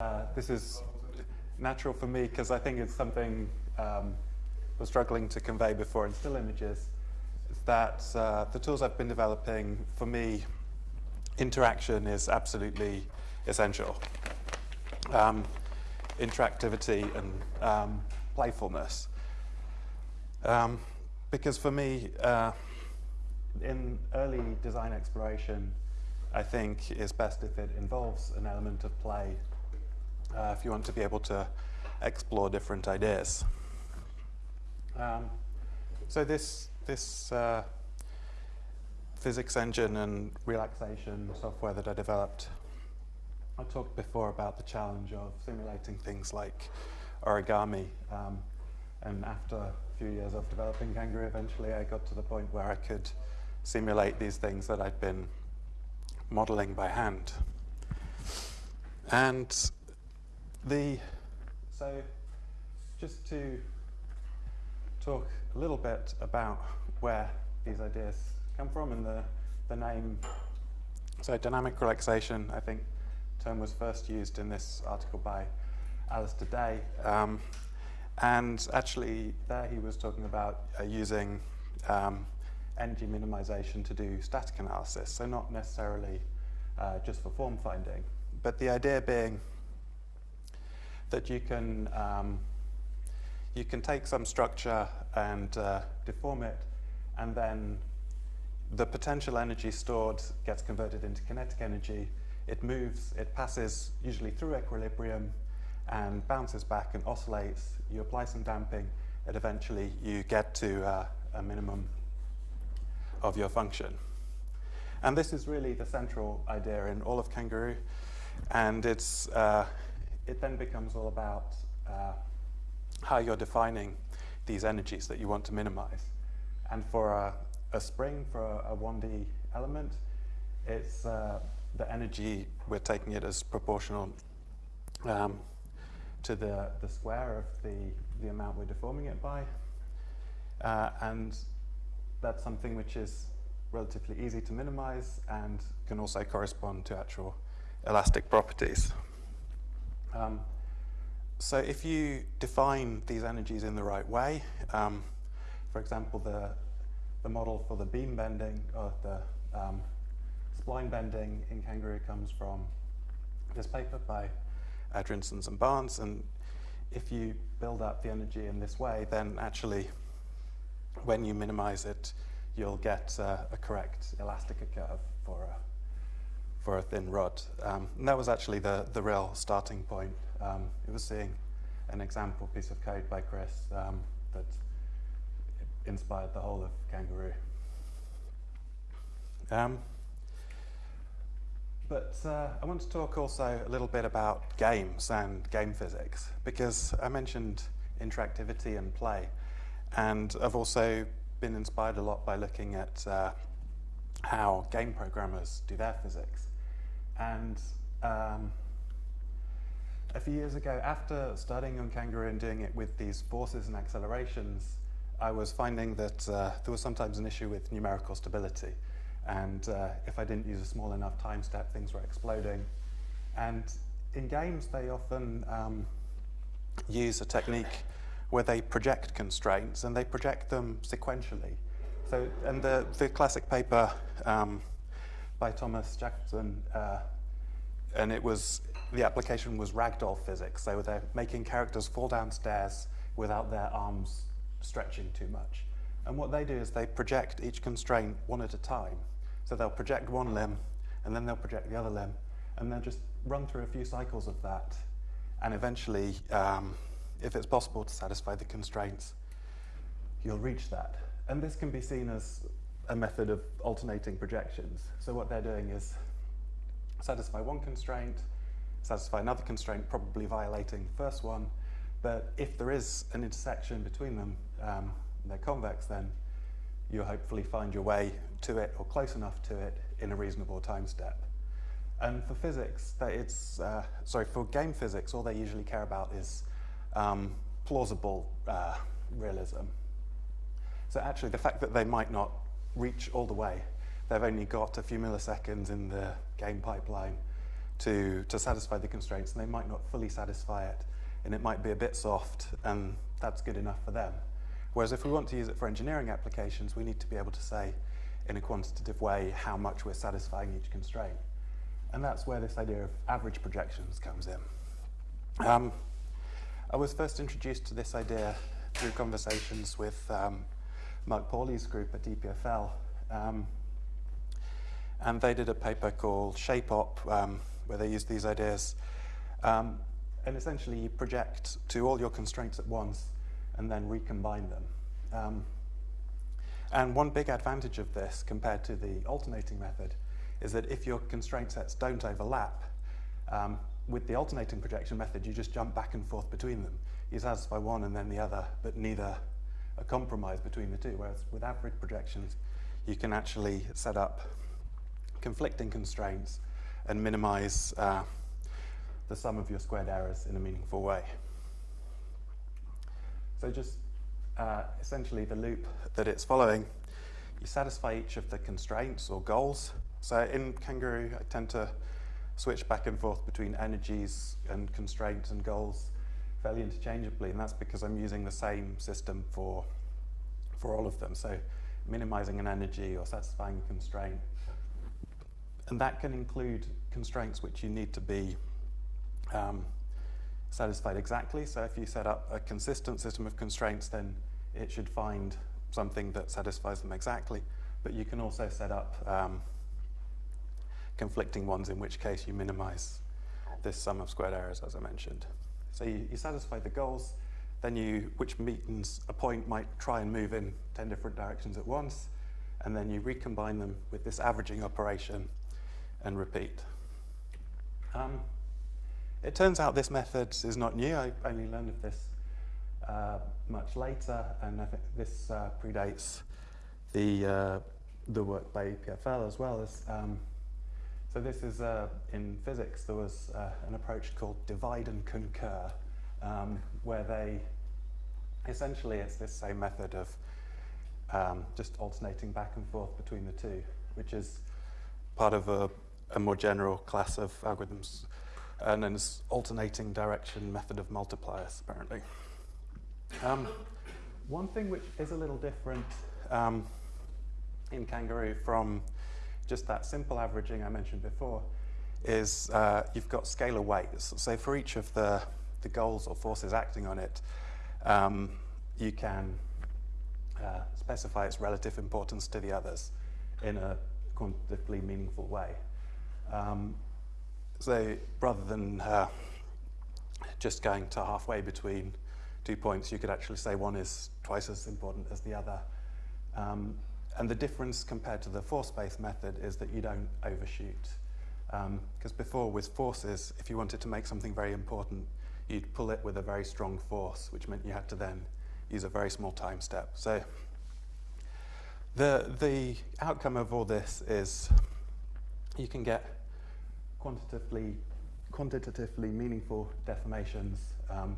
Uh, this is natural for me because I think it's something um, I was struggling to convey before in still images. Is that uh, the tools I've been developing, for me, interaction is absolutely essential. Um, interactivity and um, playfulness. Um, because for me, uh, in early design exploration, I think it's best if it involves an element of play uh, if you want to be able to explore different ideas. Um, so this, this uh, physics engine and relaxation software that I developed, I talked before about the challenge of simulating things like origami. Um, and after a few years of developing Kangaroo, eventually I got to the point where I could simulate these things that I'd been modeling by hand. And the, so just to talk a little bit about where these ideas come from and the, the name. So dynamic relaxation, I think the term was first used in this article by Alistair Day. Um, and actually there he was talking about uh, using um, energy minimization to do static analysis. So not necessarily uh, just for form finding, but the idea being that you can, um, you can take some structure and uh, deform it, and then the potential energy stored gets converted into kinetic energy. It moves, it passes usually through equilibrium and bounces back and oscillates. You apply some damping, and eventually you get to uh, a minimum of your function. And this is really the central idea in all of Kangaroo. And it's, uh, it then becomes all about uh, how you're defining these energies that you want to minimize. And for a, a spring, for a, a 1D element, it's uh, the energy, we're taking it as proportional um, to the, the square of the, the amount we're deforming it by. Uh, and that's something which is relatively easy to minimize and can also correspond to actual elastic properties. Um, so if you define these energies in the right way, um, for example, the, the model for the beam bending or the um, spline bending in Kangaroo comes from this paper by Adriaenssens and Barnes. And if you build up the energy in this way, then actually when you minimize it, you'll get uh, a correct elastica curve for a for a thin rod. Um, and that was actually the, the real starting point. Um, it was seeing an example piece of code by Chris um, that inspired the whole of Kangaroo. Um, but uh, I want to talk also a little bit about games and game physics, because I mentioned interactivity and play. And I've also been inspired a lot by looking at uh, how game programmers do their physics. And um, a few years ago, after studying on Kangaroo and doing it with these forces and accelerations, I was finding that uh, there was sometimes an issue with numerical stability. And uh, if I didn't use a small enough time step, things were exploding. And in games, they often um, use a technique where they project constraints and they project them sequentially. So, and the, the classic paper um, by Thomas Jakobsen, uh, and it was the application was ragdoll physics. So they're making characters fall downstairs without their arms stretching too much. And what they do is they project each constraint one at a time. So they'll project one limb, and then they'll project the other limb, and then just run through a few cycles of that. And eventually, um, if it's possible to satisfy the constraints, you'll reach that. And this can be seen as a method of alternating projections. So what they're doing is satisfy one constraint, satisfy another constraint, probably violating the first one. But if there is an intersection between them, um, they're convex, then you'll hopefully find your way to it or close enough to it in a reasonable time step. And for physics, that it's, uh, sorry, for game physics, all they usually care about is um, plausible uh, realism. So actually, the fact that they might not reach all the way. They've only got a few milliseconds in the game pipeline to, to satisfy the constraints, and they might not fully satisfy it, and it might be a bit soft, and that's good enough for them. Whereas if we want to use it for engineering applications, we need to be able to say in a quantitative way how much we're satisfying each constraint. And that's where this idea of average projections comes in. Um, I was first introduced to this idea through conversations with um, Mark Pauly's group at EPFL. Um, and they did a paper called ShapeOp, um, where they used these ideas. Um, and essentially, you project to all your constraints at once and then recombine them. Um, and one big advantage of this compared to the alternating method is that if your constraint sets don't overlap, um, with the alternating projection method, you just jump back and forth between them. You satisfy one and then the other, but neither a compromise between the two. Whereas with average projections, you can actually set up conflicting constraints and minimize uh, the sum of your squared errors in a meaningful way. So just uh, essentially the loop that it's following, you satisfy each of the constraints or goals. So in Kangaroo, I tend to switch back and forth between energies and constraints and goals fairly interchangeably, and that's because I'm using the same system for, for all of them. So minimizing an energy or satisfying a constraint. And that can include constraints which you need to be um, satisfied exactly. So if you set up a consistent system of constraints, then it should find something that satisfies them exactly. But you can also set up um, conflicting ones, in which case you minimize this sum of squared errors, as I mentioned. So you, you satisfy the goals, then you, which means a point might try and move in 10 different directions at once, and then you recombine them with this averaging operation and repeat. Um, it turns out this method is not new. I only learned of this uh, much later, and I think this uh, predates the, uh, the work by EPFL as well as. Um, so this is uh, in physics. There was uh, an approach called divide and concur, um, where they essentially it's this same method of um, just alternating back and forth between the two, which is part of a, a more general class of algorithms and then this alternating direction method of multipliers, apparently. Um, one thing which is a little different um, in Kangaroo from just that simple averaging I mentioned before is uh, you've got scalar weights. So for each of the, the goals or forces acting on it, um, you can uh, specify its relative importance to the others in a quantitatively meaningful way. Um, so rather than uh, just going to halfway between two points, you could actually say one is twice as important as the other. Um, and the difference compared to the force-based method is that you don't overshoot. Because um, before with forces, if you wanted to make something very important, you'd pull it with a very strong force, which meant you had to then use a very small time step. So the, the outcome of all this is you can get quantitatively, quantitatively meaningful deformations, um,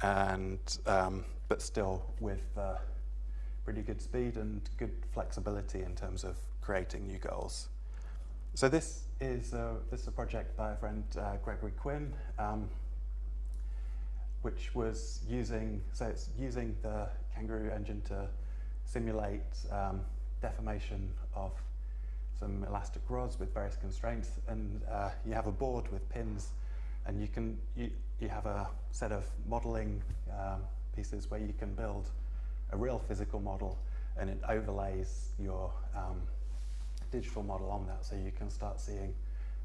and, um, but still with uh, pretty good speed and good flexibility in terms of creating new goals. So this is a, this is a project by a friend, uh, Gregory Quinn, um, which was using, so it's using the Kangaroo engine to simulate um, deformation of some elastic rods with various constraints, and uh, you have a board with pins, and you can you, you have a set of modeling um, pieces where you can build a real physical model, and it overlays your um, digital model on that, so you can start seeing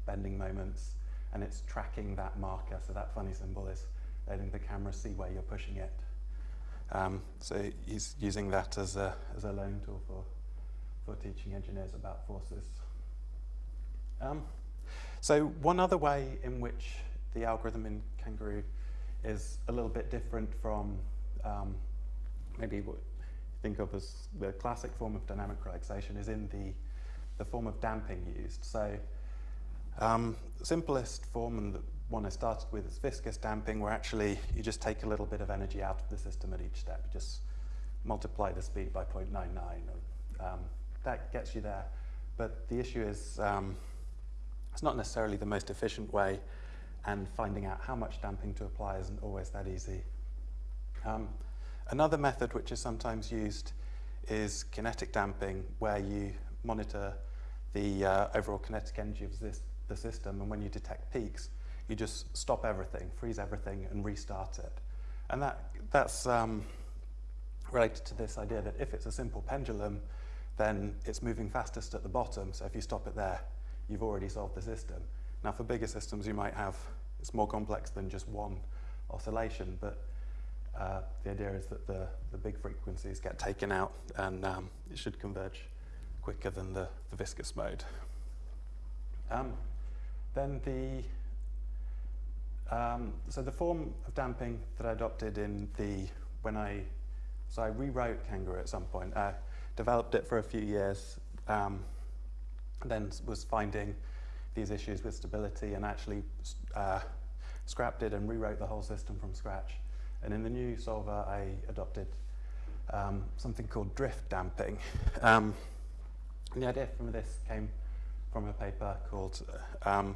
bending moments, and it's tracking that marker. So that funny symbol is letting the camera see where you're pushing it. Um, so he's using that as a as a learning tool for for teaching engineers about forces. Um, so one other way in which the algorithm in Kangaroo is a little bit different from um, maybe what you think of as the classic form of dynamic relaxation is in the, the form of damping used. So um, simplest form and the one I started with is viscous damping where actually you just take a little bit of energy out of the system at each step. You just multiply the speed by 0.99 um, that gets you there. But the issue is um, It's not necessarily the most efficient way, and finding out how much damping to apply isn't always that easy. Um, another method which is sometimes used is kinetic damping, where you monitor the uh, overall kinetic energy of this, the system, and when you detect peaks, you just stop everything, freeze everything, and restart it. And that, that's um, related to this idea that if it's a simple pendulum, then it's moving fastest at the bottom, so if you stop it there, you've already solved the system. Now for bigger systems, you might have, it's more complex than just one oscillation, but uh, the idea is that the, the big frequencies get taken out and um, it should converge quicker than the, the viscous mode. Um, then the, um, so the form of damping that I adopted in the, when I, so I rewrote Kangaroo at some point, I developed it for a few years, um, then was finding these issues with stability and actually uh, scrapped it and rewrote the whole system from scratch. And in the new solver, I adopted um, something called drift damping. Um, and the idea from this came from a paper called, um,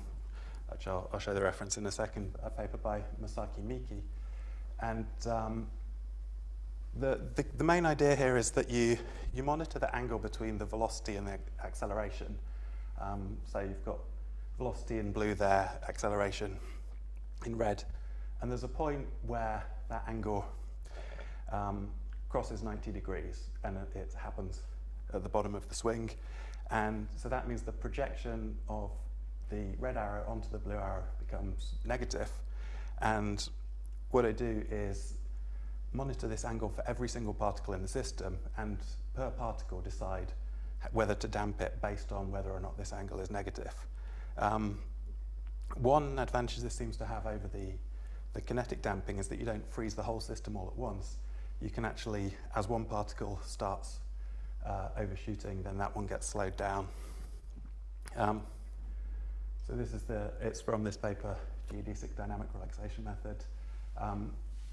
which I'll, I'll, show the reference in a second, a paper by Masaki Miki. And um, the, the, the, main idea here is that you, you monitor the angle between the velocity and the acceleration. Um, so you've got velocity in blue there, acceleration in red. And there's a point where that angle um, crosses 90 degrees and it, happens at the bottom of the swing. And so that means the projection of the red arrow onto the blue arrow becomes negative. And what I do is monitor this angle for every single particle in the system and per particle decide whether to damp it based on whether or not this angle is negative. Um, one advantage this seems to have over the, the kinetic damping is that you don't freeze the whole system all at once. You can actually, as one particle starts uh, overshooting, then that one gets slowed down. Um, so this is the, it's from this paper, geodesic dynamic relaxation method. Um,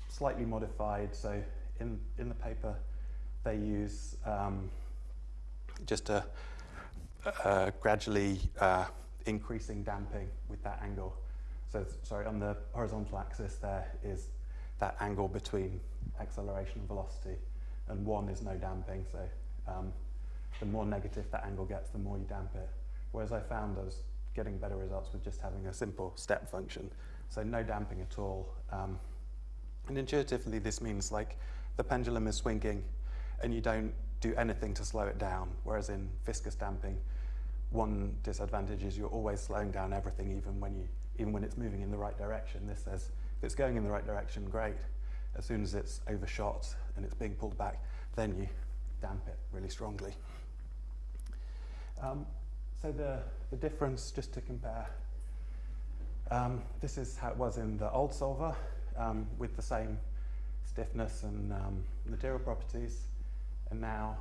slightly modified, so in, in the paper they use um, just a, a gradually uh, increasing damping with that angle. So sorry, on the horizontal axis there is that angle between acceleration and velocity, and one is no damping, so um, the more negative that angle gets, the more you damp it. Whereas I found I was getting better results with just having a simple step function. So no damping at all. Um, and intuitively, this means like the pendulum is swinging and you don't do anything to slow it down. Whereas in viscous damping, one disadvantage is you're always slowing down everything, even when you, even when it's moving in the right direction. This says if it's going in the right direction, great. As soon as it's overshot and it's being pulled back, then you damp it really strongly. Um, so the, the difference, just to compare, um, this is how it was in the old solver um, with the same stiffness and um, material properties. And now,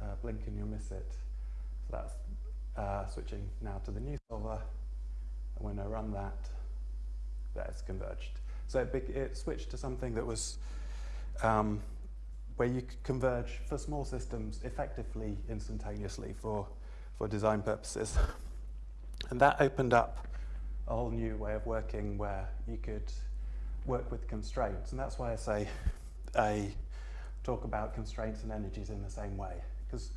uh, blink and you'll miss it. So that's uh, switching now to the new solver. When I run that, that's converged. So it, it switched to something that was um, where you could converge for small systems effectively instantaneously for, for design purposes. and that opened up a whole new way of working where you could work with constraints. And that's why I say I talk about constraints and energies in the same way. Because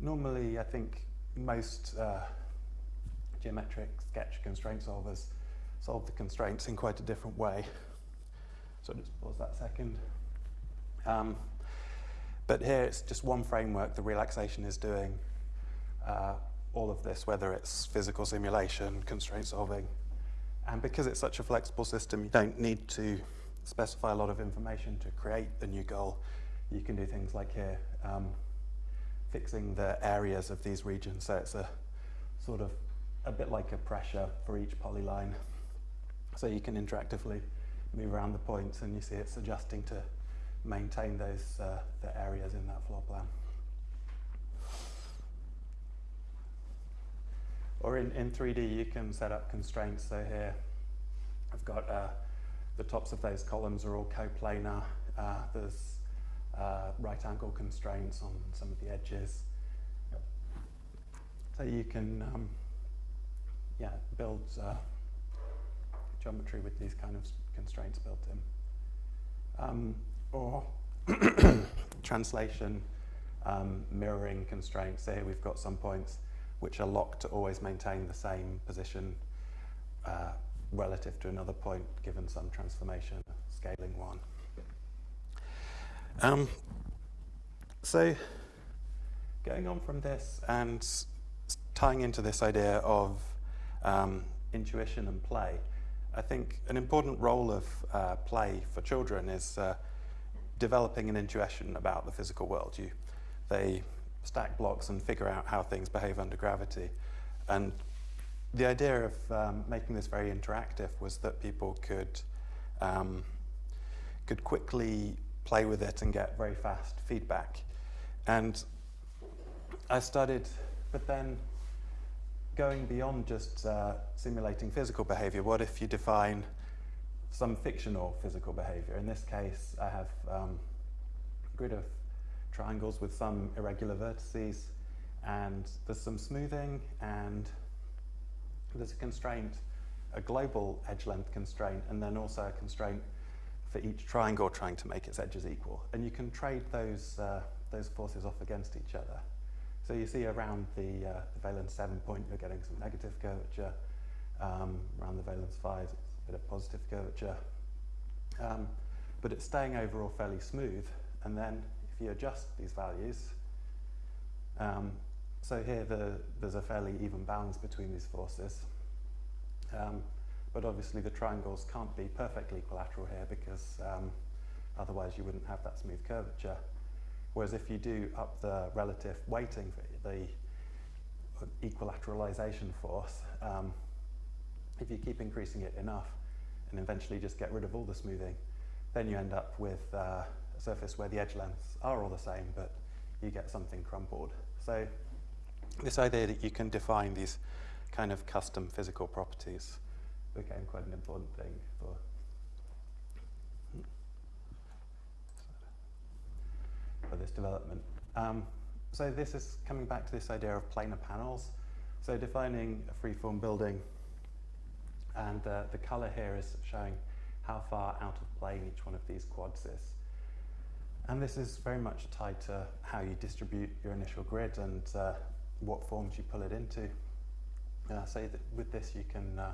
normally I think most uh, geometric sketch constraint solvers solve the constraints in quite a different way. So just pause that second. Um, but here it's just one framework the relaxation is doing uh, all of this, whether it's physical simulation, constraint solving. And because it's such a flexible system, you don't need to specify a lot of information to create a new goal. You can do things like here, um, fixing the areas of these regions. So it's a sort of a bit like a pressure for each polyline. So you can interactively move around the points and you see it's adjusting to maintain those uh, the areas in that floor plan. Or in, in 3D, you can set up constraints. So here, I've got uh, the tops of those columns are all coplanar. Uh, there's uh, right angle constraints on some of the edges. So you can um, yeah, builds uh, geometry with these kind of constraints built in. Um, or translation, um, mirroring constraints. So here we've got some points which are locked to always maintain the same position uh, relative to another point given some transformation, scaling one. Um, so going on from this and tying into this idea of um, intuition and play, I think an important role of uh, play for children is uh, developing an intuition about the physical world. You, they stack blocks and figure out how things behave under gravity. And the idea of um, making this very interactive was that people could um, could quickly play with it and get very fast feedback. And I started, but then going beyond just uh, simulating physical behavior, what if you define some fictional physical behavior? In this case, I have um, a grid of triangles with some irregular vertices, and there's some smoothing, and there's a constraint, a global edge length constraint, and then also a constraint for each triangle trying to make its edges equal. And you can trade those, uh, those forces off against each other. So you see around the, uh, the valence 7 point, you're getting some negative curvature. Um, around the valence 5, it's a bit of positive curvature. Um, but it's staying overall fairly smooth. And then if you adjust these values, um, so here the, there's a fairly even balance between these forces. Um, but obviously the triangles can't be perfectly equilateral here because um, otherwise you wouldn't have that smooth curvature. Whereas if you do up the relative weighting the equilateralization force, um, if you keep increasing it enough and eventually just get rid of all the smoothing, then you end up with uh, a surface where the edge lengths are all the same, but you get something crumpled. So this idea that you can define these kind of custom physical properties became quite an important thing for for this development. Um, so this is coming back to this idea of planar panels. So defining a freeform building, and uh, the color here is showing how far out of plane each one of these quads is. And this is very much tied to how you distribute your initial grid and uh, what forms you pull it into. Uh, so that with this you can uh,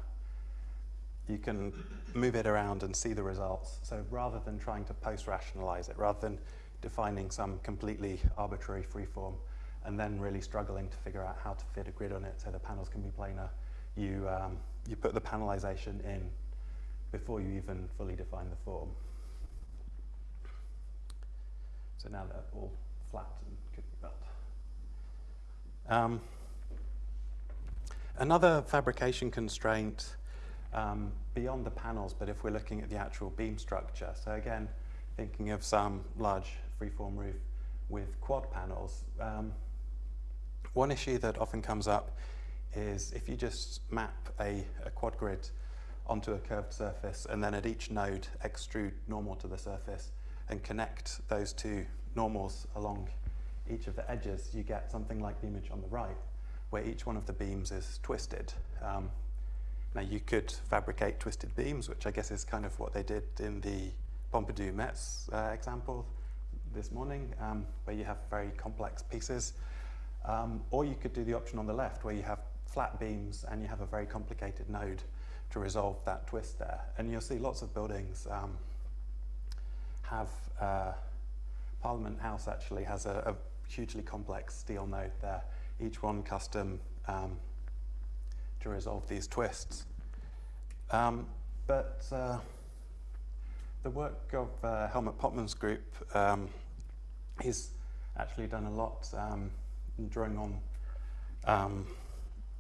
you can move it around and see the results. So rather than trying to post-rationalize it, rather than defining some completely arbitrary freeform and then really struggling to figure out how to fit a grid on it so the panels can be planar, you, um, you put the panelization in before you even fully define the form. So now they're all flat and could be built. Um, another fabrication constraint um, beyond the panels, but if we're looking at the actual beam structure. So again, thinking of some large freeform roof with quad panels, um, one issue that often comes up is if you just map a, a quad grid onto a curved surface and then at each node extrude normal to the surface and connect those two normals along each of the edges, you get something like the image on the right, where each one of the beams is twisted. Um, now you could fabricate twisted beams, which I guess is kind of what they did in the Pompidou Metz uh, example this morning, um, where you have very complex pieces. Um, or you could do the option on the left, where you have flat beams and you have a very complicated node to resolve that twist there. And you'll see lots of buildings um, have, uh, Parliament House actually has a, a, hugely complex steel node there, each one custom um, to resolve these twists. Um, but uh, the work of uh, Helmut Pottmann's group um, actually done a lot um, drawing on um,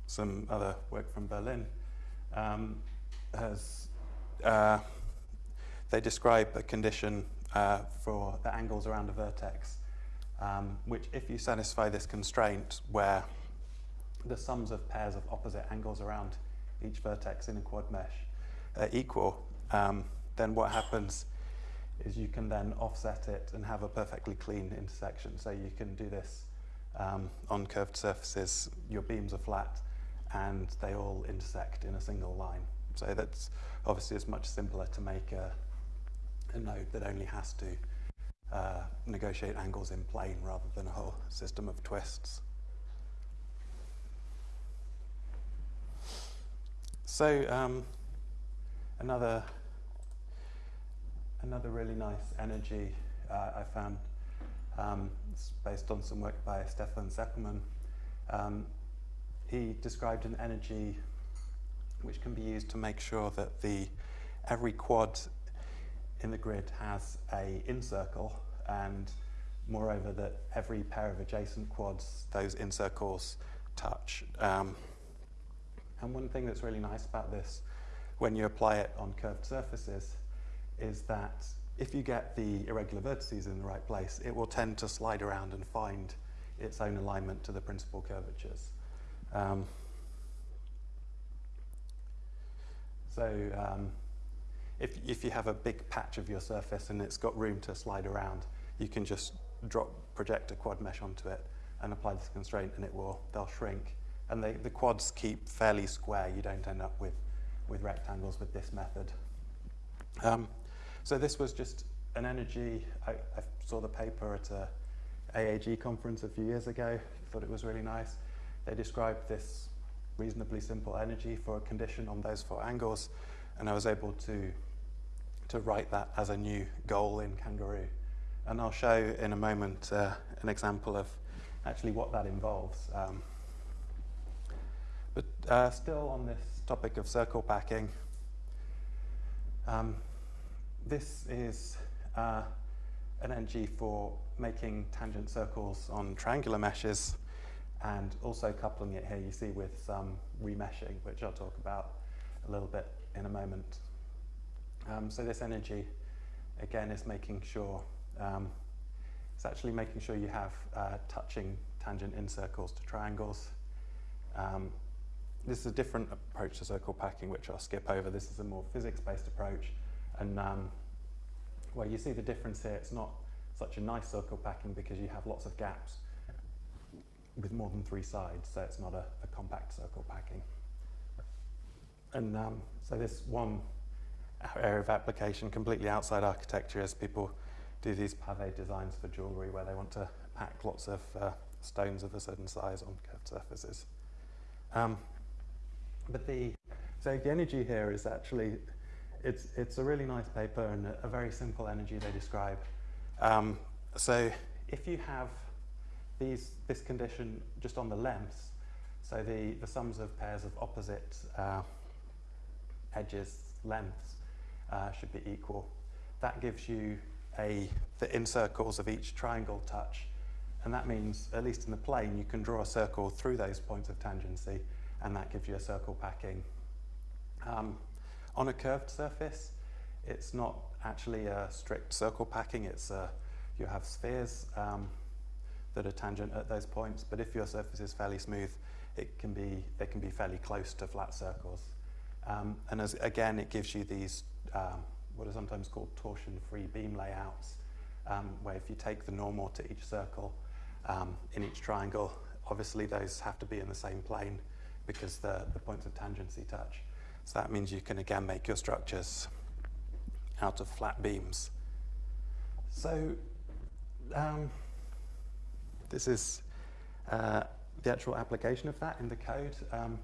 some other work from Berlin. Um, has, uh, they describe a condition uh, for the angles around a vertex, um, which if you satisfy this constraint where the sums of pairs of opposite angles around each vertex in a quad mesh are equal, um, then what happens is you can then offset it and have a perfectly clean intersection. So you can do this um, on curved surfaces, your beams are flat, and they all intersect in a single line. So that's obviously it's much simpler to make a, a node that only has to uh, negotiate angles in plane rather than a whole system of twists. So um, another another really nice energy uh, I found um, it's based on some work by Stefan Sechelmann. Um, he described an energy which can be used to make sure that the every quad in the grid has a incircle and moreover that every pair of adjacent quads, those incircles touch. Um, and one thing that's really nice about this when you apply it on curved surfaces is that if you get the irregular vertices in the right place, it will tend to slide around and find its own alignment to the principal curvatures. Um, so um, if, if you have a big patch of your surface and it's got room to slide around, you can just drop, project a quad mesh onto it and apply this constraint and it will, they'll shrink. And they, the quads keep fairly square. You don't end up with, with rectangles with this method. Um, so this was just an energy, I, I saw the paper at a AAG conference a few years ago, thought it was really nice. They described this reasonably simple energy for a condition on those four angles, and I was able to, to write that as a new goal in Kangaroo. And I'll show in a moment uh, an example of actually what that involves. Um, but uh, still on this topic of circle packing, um, this is uh, an energy for making tangent circles on triangular meshes and also coupling it here you see with some remeshing, which I'll talk about a little bit in a moment. Um, so this energy, again, is making sure, um, it's actually making sure you have uh, touching tangent incircles to triangles. Um, this is a different approach to circle packing, which I'll skip over. This is a more physics-based approach. And um, well, you see the difference here. It's not such a nice circle packing because you have lots of gaps with more than three sides, so it's not a, a compact circle packing. And um, so this one area of application completely outside architecture is people do these pave designs for jewellery where they want to pack lots of uh, stones of a certain size on curved surfaces. Um, but the, so the energy here is actually, it's, it's a really nice paper and a, a very simple energy they describe. Um, so if you have these, this condition just on the lengths, so the, the sums of pairs of opposite uh, edges lengths uh, should be equal. That gives you a, the incircles of each triangle touch, and that means, at least in the plane, you can draw a circle through those points of tangency, and that gives you a circle packing. Um, on a curved surface, it's not actually a strict circle packing, it's a, you have spheres, um, that are tangent at those points, but if your surface is fairly smooth, it can be, they can be fairly close to flat circles. Um, and as, again, it gives you these, um, what are sometimes called torsion-free beam layouts, um, where if you take the normal to each circle um, in each triangle, obviously those have to be in the same plane because the, the points of tangency touch. So that means you can again make your structures out of flat beams. So um, this is uh, the actual application of that in the code. Um,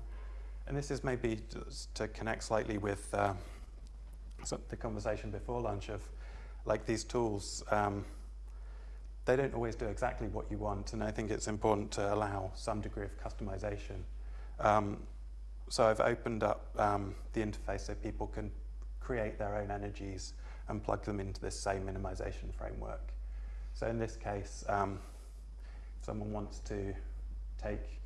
and this is maybe to connect slightly with uh, the conversation before lunch of like these tools, um, they don't always do exactly what you want. And I think it's important to allow some degree of customization. So I've opened up um, the interface so people can create their own energies and plug them into this same minimization framework. So in this case, um, someone wants to take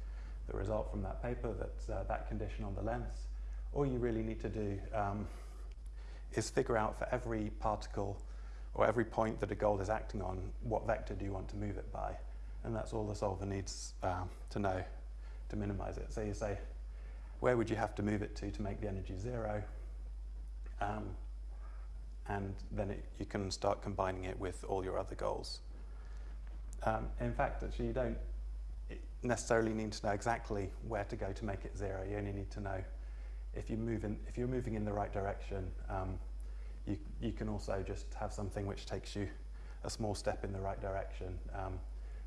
the result from that paper, that's uh, that condition on the length, all you really need to do um, is figure out for every particle or every point that a goal is acting on, what vector do you want to move it by? And that's all the solver needs um, to know to minimize it. So you say, where would you have to move it to to make the energy zero? Um, and then it, you can start combining it with all your other goals. Um, in fact, actually, you don't, necessarily need to know exactly where to go to make it zero. You only need to know if, you move in, if you're moving in the right direction. Um, you, you can also just have something which takes you a small step in the right direction. Um,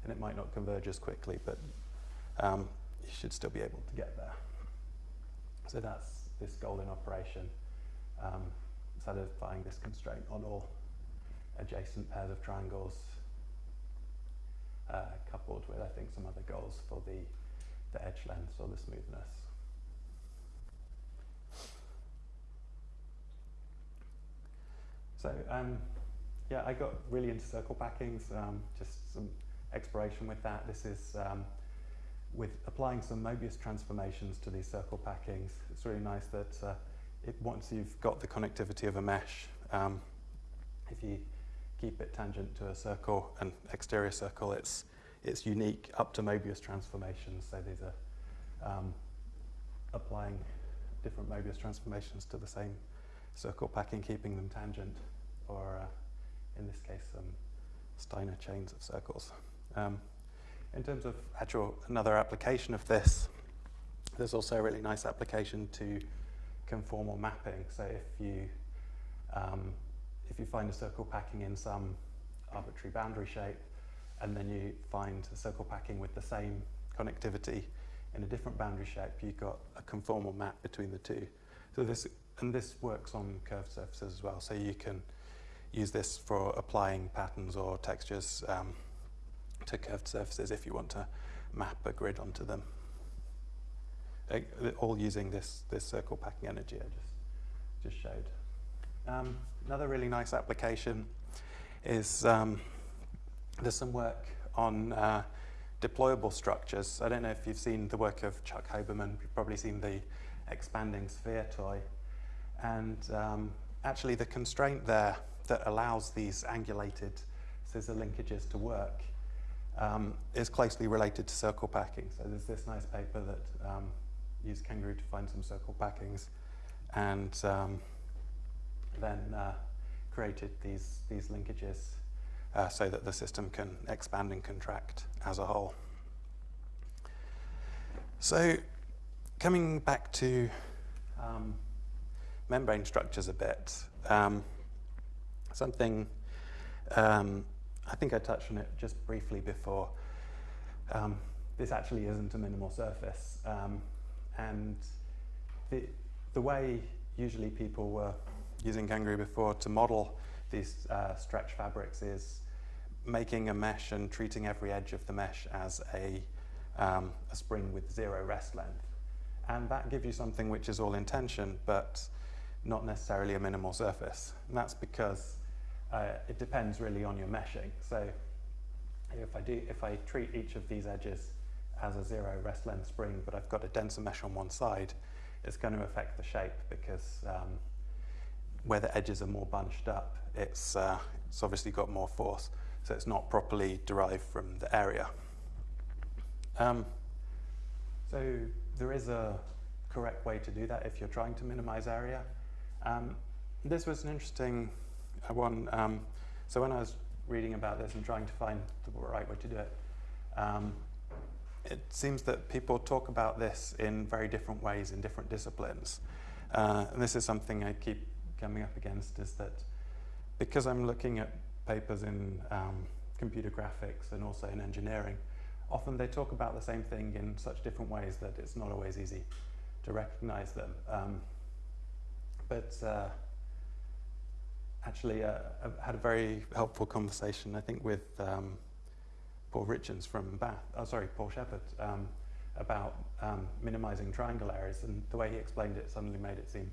and it might not converge as quickly, but um, you should still be able to get there. So that's this golden operation, um, satisfying this constraint on all adjacent pairs of triangles, uh, coupled with, I think, some other goals for the, the edge length or the smoothness. So um, yeah, I got really into circle packings, um, just some exploration with that. This is um, with applying some Mobius transformations to these circle packings. It's really nice that uh, it, once you've got the connectivity of a mesh, um, if you keep it tangent to a circle, an exterior circle, it's, it's unique up to Mobius transformations. So these are um, applying different Mobius transformations to the same circle packing, keeping them tangent or uh, in this case some Steiner chains of circles. Um, in terms of actual another application of this, there's also a really nice application to conformal mapping. So if you um, if you find a circle packing in some arbitrary boundary shape, and then you find a circle packing with the same connectivity in a different boundary shape, you've got a conformal map between the two. So this and this works on curved surfaces as well. So you can use this for applying patterns or textures um, to curved surfaces if you want to map a grid onto them. All using this, this circle packing energy I just, just showed. Um, another really nice application is um, there's some work on uh, deployable structures. I don't know if you've seen the work of Chuck Hoberman. You've probably seen the expanding sphere toy. And um, actually the constraint there that allows these angulated scissor linkages to work um, is closely related to circle packing. So there's this nice paper that um, used Kangaroo to find some circle packings and um, then uh, created these, these linkages uh, so that the system can expand and contract as a whole. So coming back to um, membrane structures a bit, um, something um, I think I touched on it just briefly before. Um, this actually isn't a minimal surface. Um, and the, the way usually people were using Kangaroo before to model these uh, stretch fabrics is making a mesh and treating every edge of the mesh as a, um, a spring with zero rest length. And that gives you something which is all in tension, but not necessarily a minimal surface. And that's because uh, it depends really on your meshing. So if I, do, if I treat each of these edges as a zero rest length spring, but I've got a denser mesh on one side, it's going to affect the shape because um, where the edges are more bunched up, it's, uh, it's obviously got more force, so it's not properly derived from the area. Um, so there is a correct way to do that if you're trying to minimize area. Um, this was an interesting one. Um, so when I was reading about this and trying to find the right way to do it, um, it seems that people talk about this in very different ways in different disciplines. Uh, and this is something I keep coming up against is that because I'm looking at papers in um, computer graphics and also in engineering, often they talk about the same thing in such different ways that it's not always easy to recognize them. Um, but uh, actually, uh, had a very helpful conversation, I think, with um, Paul Richards from Bath, oh, sorry, Paul Shepherd, um, about um, minimizing triangle areas. And the way he explained it suddenly made it seem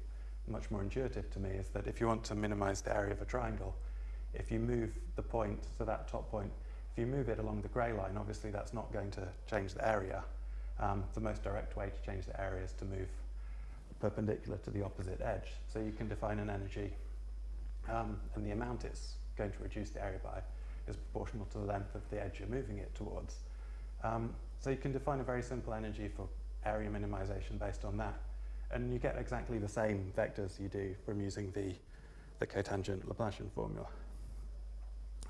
much more intuitive to me is that if you want to minimize the area of a triangle, if you move the point to that top point, if you move it along the grey line, obviously that's not going to change the area. Um, the most direct way to change the area is to move perpendicular to the opposite edge. So you can define an energy um, and the amount it's going to reduce the area by is proportional to the length of the edge you're moving it towards. Um, so you can define a very simple energy for area minimization based on that. And you get exactly the same vectors you do from using the, the cotangent Laplacian formula.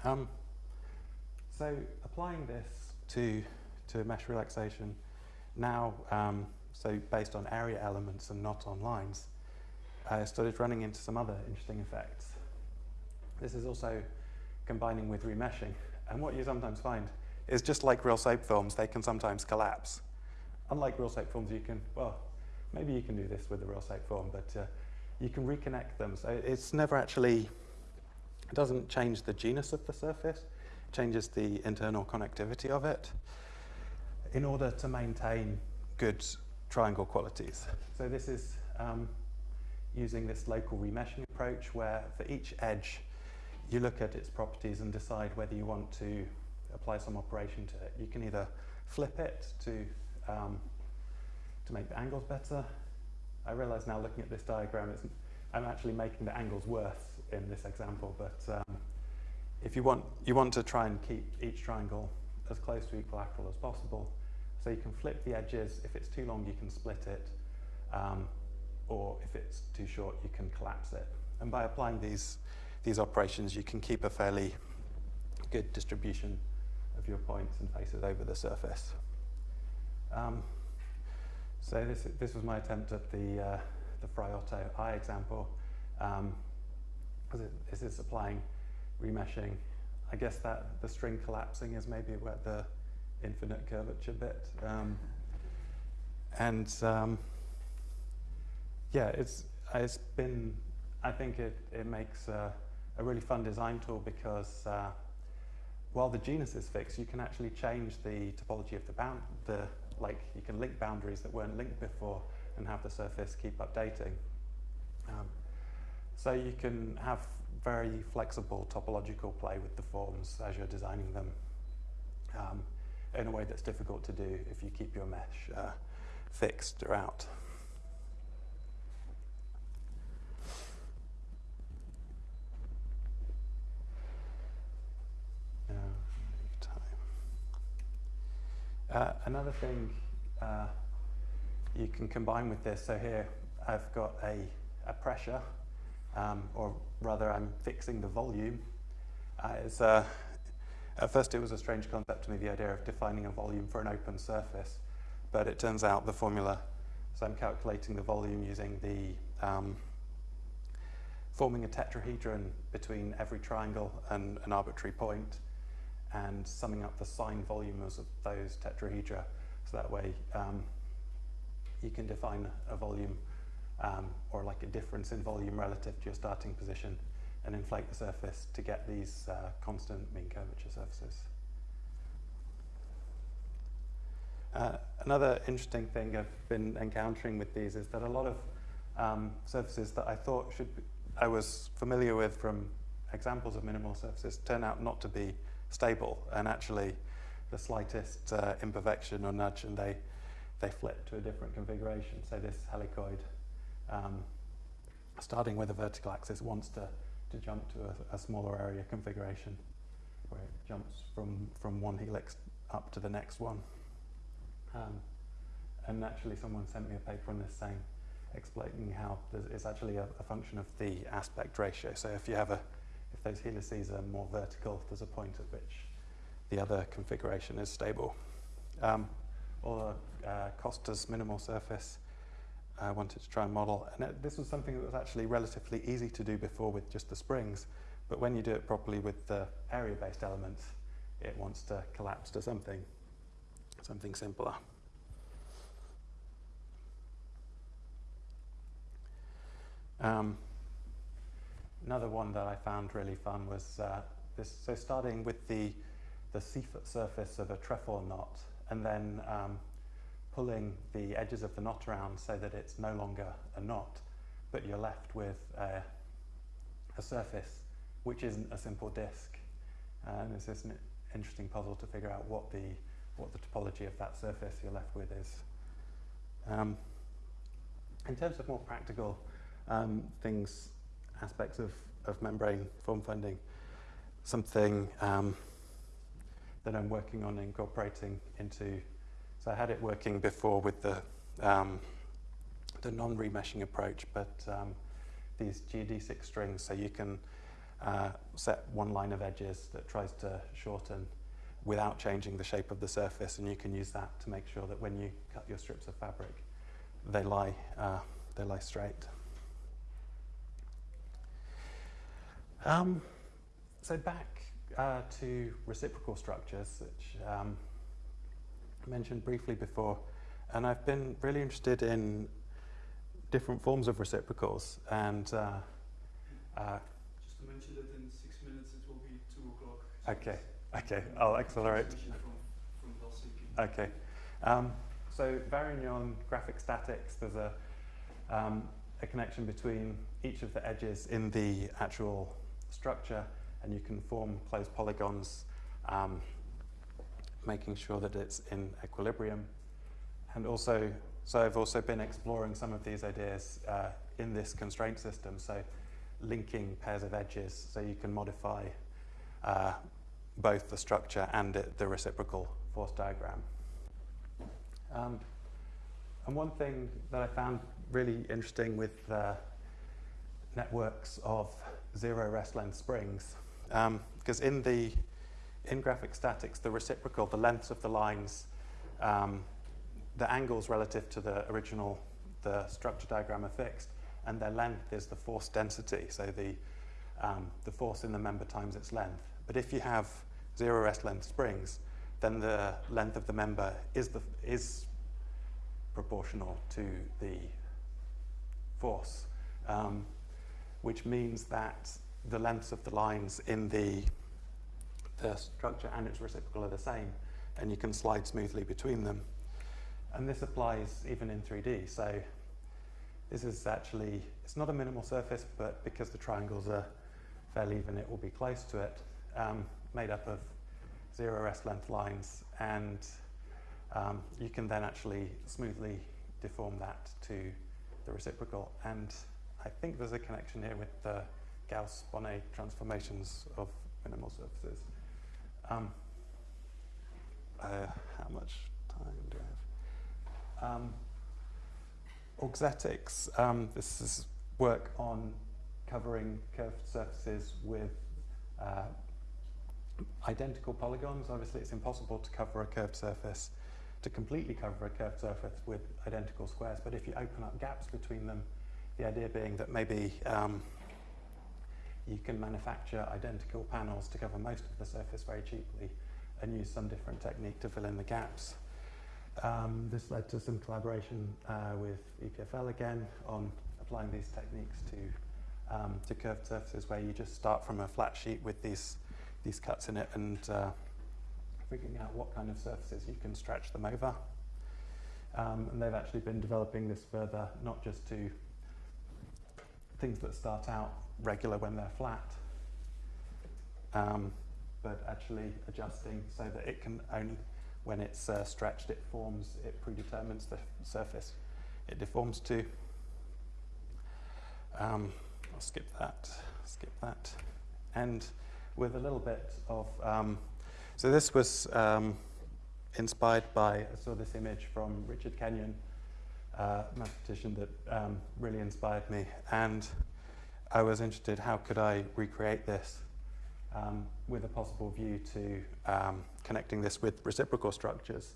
Um, so applying this to, to mesh relaxation. Now, um, so based on area elements and not on lines, I started running into some other interesting effects. This is also combining with remeshing. And what you sometimes find is just like real soap films, they can sometimes collapse. Unlike real soap films, you can, well, maybe you can do this with a real soap film, but uh, you can reconnect them. So it's never actually, it doesn't change the genus of the surface, it changes the internal connectivity of it in order to maintain good triangle qualities. So this is um, using this local remeshing approach where for each edge you look at its properties and decide whether you want to apply some operation to it. You can either flip it to, um, to make the angles better. I realize now looking at this diagram, I'm actually making the angles worse in this example, but um, if you want, you want to try and keep each triangle as close to equilateral as possible. So you can flip the edges. If it's too long, you can split it. Um, or if it's too short, you can collapse it. And by applying these, these operations, you can keep a fairly good distribution of your points and faces over the surface. Um, so this, this was my attempt at the, uh, the Frei-Otto eye example. Um, this is applying remeshing. I guess that the string collapsing is maybe where the infinite curvature bit. Um, and um, yeah, it's, it's been, I think it, it makes a, a really fun design tool because uh, while the genus is fixed, you can actually change the topology of the bound, the, like you can link boundaries that weren't linked before and have the surface keep updating. Um, so you can have very flexible topological play with the forms as you're designing them um, in a way that's difficult to do if you keep your mesh uh, fixed throughout. Uh, another thing uh, you can combine with this, so here I've got a, a pressure, um, or rather I'm fixing the volume. Uh, uh, at first it was a strange concept to me, the idea of defining a volume for an open surface, but it turns out the formula, so I'm calculating the volume using the, um, forming a tetrahedron between every triangle and an arbitrary point, and summing up the sign volumes of those tetrahedra. So that way um, you can define a volume um, or like a difference in volume relative to your starting position and inflate the surface to get these uh, constant mean curvature surfaces. Uh, another interesting thing I've been encountering with these is that a lot of um, surfaces that I thought should be, I was familiar with from examples of minimal surfaces turn out not to be stable and actually the slightest uh, imperfection or nudge and they, they flip to a different configuration. So this helicoid, um, starting with a vertical axis, wants to, to jump to a, a, smaller area configuration where it jumps from, from one helix up to the next one. Um, and actually someone sent me a paper on this saying, explaining how it's actually a, a function of the aspect ratio. So if you have a if those helices are more vertical, there's a point at which the other configuration is stable. Um, or uh, Costa's minimal surface I wanted to try and model. And it, this was something that was actually relatively easy to do before with just the springs, but when you do it properly with the area-based elements, it wants to collapse to something, something simpler. Um, Another one that I found really fun was uh, this. So starting with the the surface of a trefoil knot, and then um, pulling the edges of the knot around so that it's no longer a knot, but you're left with a, a surface which isn't a simple disk. And it's just an interesting puzzle to figure out what the what the topology of that surface you're left with is. Um, in terms of more practical um, things aspects of, of membrane form finding, something um, that I'm working on incorporating into. So I had it working before with the um, the non-remeshing approach, but um, these geodesic strings, so you can uh, set one line of edges that tries to shorten without changing the shape of the surface, and you can use that to make sure that when you cut your strips of fabric, they lie, uh, they lie straight. Um, so back uh, to reciprocal structures, which um, I mentioned briefly before, and I've been really interested in different forms of reciprocals. And uh, uh, just to mention that in six minutes it will be two o'clock. okay, okay, I'll accelerate. From, from okay, um, so Varignon graphic statics. There's a um, a connection between each of the edges in the actual structure, and you can form closed polygons, um, making sure that it's in equilibrium. And also, so I've also been exploring some of these ideas uh, in this constraint system, so linking pairs of edges so you can modify uh, both the structure and it, the reciprocal force diagram. Um, and one thing that I found really interesting with uh, networks of zero rest length springs, because um, in the in graphic statics, the reciprocal, the lengths of the lines um, the angles relative to the original, the structure diagram are fixed, and their length is the force density, so the, um, the force in the member times its length. But if you have zero rest length springs, then the length of the member is, the, is proportional to the force, um, which means that the lengths of the lines in the, the structure and its reciprocal are the same, and you can slide smoothly between them. And this applies even in 3D. So this is actually, it's not a minimal surface, but because the triangles are fairly even, it will be close to it, um, made up of zero rest length lines. And um, you can then actually smoothly deform that to the reciprocal. And I think there's a connection here with the Gauss-Bonnet transformations of minimal surfaces. Um, uh, how much time do I have? Um, auxetics, um, this is work on covering curved surfaces with uh, identical polygons. Obviously, it's impossible to cover a curved surface, to completely cover a curved surface with identical squares, but if you open up gaps between them, the idea being that maybe um, you can manufacture identical panels to cover most of the surface very cheaply and use some different technique to fill in the gaps. Um, this led to some collaboration uh, with EPFL again on applying these techniques to, um, to curved surfaces where you just start from a flat sheet with these, these cuts in it and uh, figuring out what kind of surfaces you can stretch them over. Um, and they've actually been developing this further, not just to things that start out regular when they're flat, um, but actually adjusting so that it can only when it's uh, stretched, it forms, it predetermines the surface it deforms to. Um, I'll skip that, skip that. And with a little bit of, um, so this was um, inspired by, I saw this image from Richard Kenyon, uh, mathematician that um, really inspired me. And I was interested, how could I recreate this um, with a possible view to um, connecting this with reciprocal structures.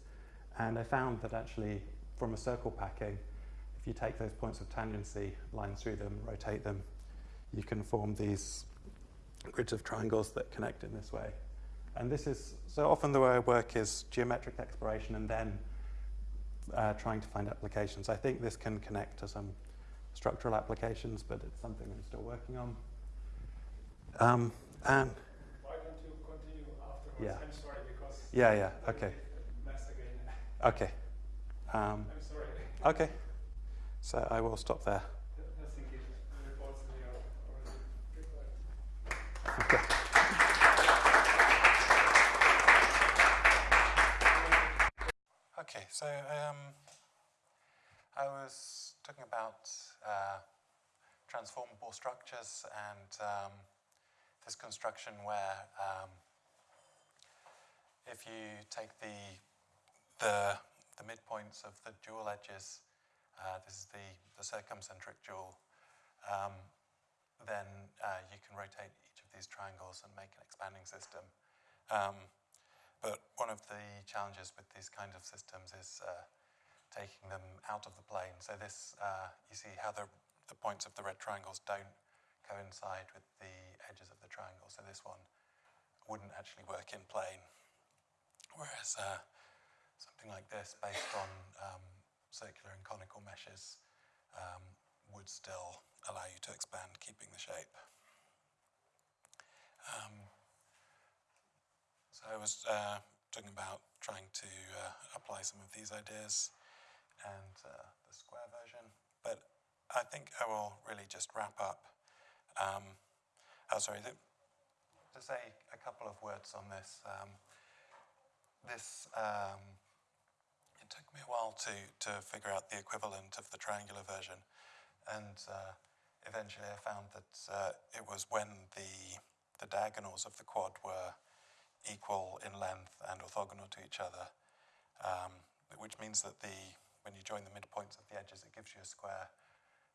And I found that actually from a circle packing, if you take those points of tangency, line through them, rotate them, you can form these grids of triangles that connect in this way. And this is, so often the way I work is geometric exploration and then uh, trying to find applications. I think this can connect to some structural applications, but it's something I'm still working on. Um, and yeah. I'm sorry because. Yeah, yeah. Okay. Okay. Um, I'm sorry. Okay. So I will stop there. Okay. Okay, so um, I was talking about uh, transformable structures and um, this construction where um, if you take the, the, the midpoints of the dual edges, uh, this is the, the circumcentric dual, um, then uh, you can rotate each of these triangles and make an expanding system. Um, but one of the challenges with these kinds of systems is uh, taking them out of the plane. So this, uh, you see how the, the points of the red triangles don't coincide with the edges of the triangle. So this one wouldn't actually work in plane. Whereas uh, something like this, based on um, circular and conical meshes, um, would still allow you to expand, keeping the shape. Um, so I was uh, talking about trying to uh, apply some of these ideas and uh, the square version, but I think I will really just wrap up. Um, oh, sorry, to say a couple of words on this. Um, this um, it took me a while to to figure out the equivalent of the triangular version, and uh, eventually I found that uh, it was when the the diagonals of the quad were equal in length and orthogonal to each other, um, which means that the when you join the midpoints of the edges, it gives you a square,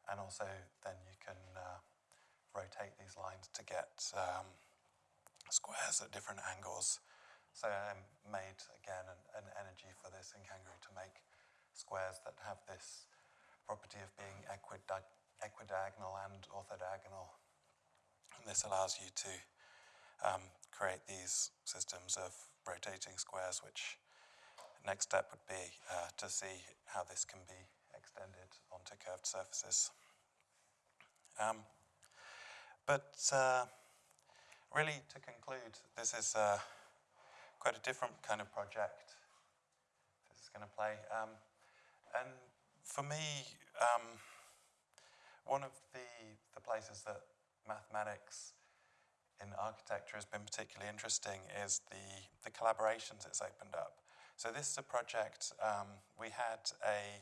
and also then you can uh, rotate these lines to get um, squares at different angles. So I made again an, an energy for this in Kangaroo to make squares that have this property of being equidi- equidiagonal and orthodiagonal. And this allows you to um, create these systems of rotating squares, which next step would be uh, to see how this can be extended onto curved surfaces. Um, but uh, really, to conclude, this is uh, quite a different kind of project this is going to play. Um, and for me, um, one of the, the places that mathematics in architecture has been particularly interesting is the, the collaborations it's opened up. So this is a project, um, we had a,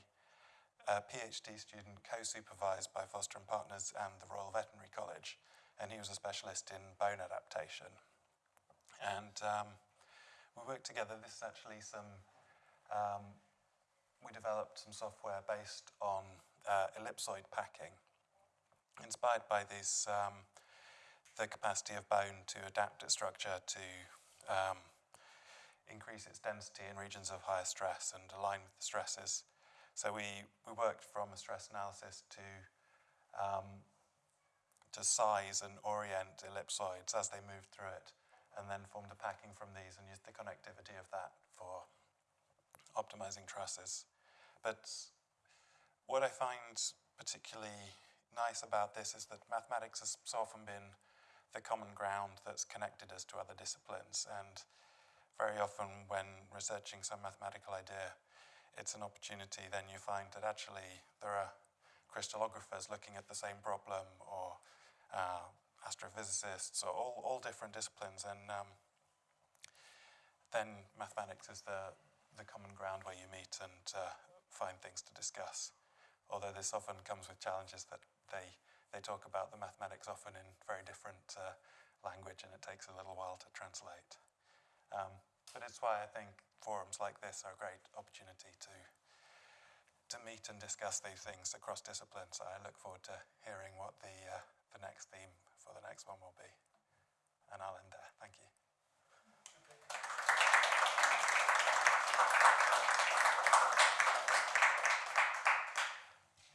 a PhD student co-supervised by Foster and Partners and the Royal Veterinary College, and he was a specialist in bone adaptation. And um, we worked together, this is actually some, um, we developed some software based on uh, ellipsoid packing, inspired by these um, the capacity of bone to adapt its structure to um, increase its density in regions of higher stress and align with the stresses. So we, we worked from a stress analysis to um, to size and orient ellipsoids as they moved through it, and then formed a packing from these and used the connectivity of that for optimizing trusses. But what I find particularly nice about this is that mathematics has so often been the common ground that's connected us to other disciplines. And very often, when researching some mathematical idea, it's an opportunity. Then you find that actually there are crystallographers looking at the same problem, or uh, astrophysicists, or all, all different disciplines. And um, then mathematics is the, the common ground where you meet and uh, find things to discuss. Although this often comes with challenges that they they talk about the mathematics often in very different uh, language and it takes a little while to translate. Um, but it's why I think forums like this are a great opportunity to to meet and discuss these things across disciplines. So I look forward to hearing what the, uh, the next theme for the next one will be. And I'll end there. Thank you.